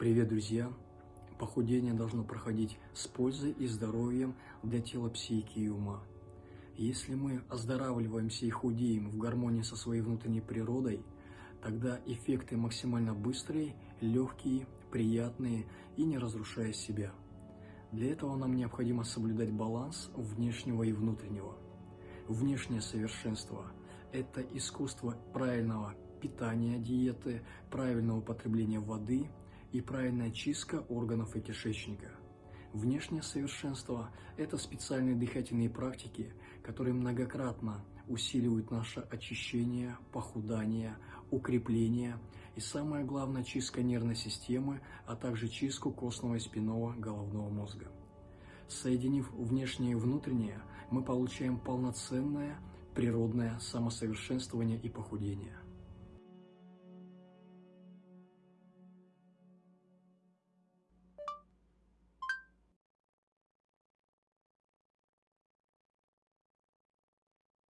Привет, друзья! Похудение должно проходить с пользой и здоровьем для тела, психики и ума. Если мы оздоравливаемся и худеем в гармонии со своей внутренней природой, тогда эффекты максимально быстрые, легкие, приятные и не разрушая себя. Для этого нам необходимо соблюдать баланс внешнего и внутреннего. Внешнее совершенство – это искусство правильного питания, диеты, правильного употребления воды – и правильная чистка органов и кишечника. Внешнее совершенство – это специальные дыхательные практики, которые многократно усиливают наше очищение, похудание, укрепление и, самое главное, чистка нервной системы, а также чистку костного и спинного головного мозга. Соединив внешнее и внутреннее, мы получаем полноценное природное самосовершенствование и похудение –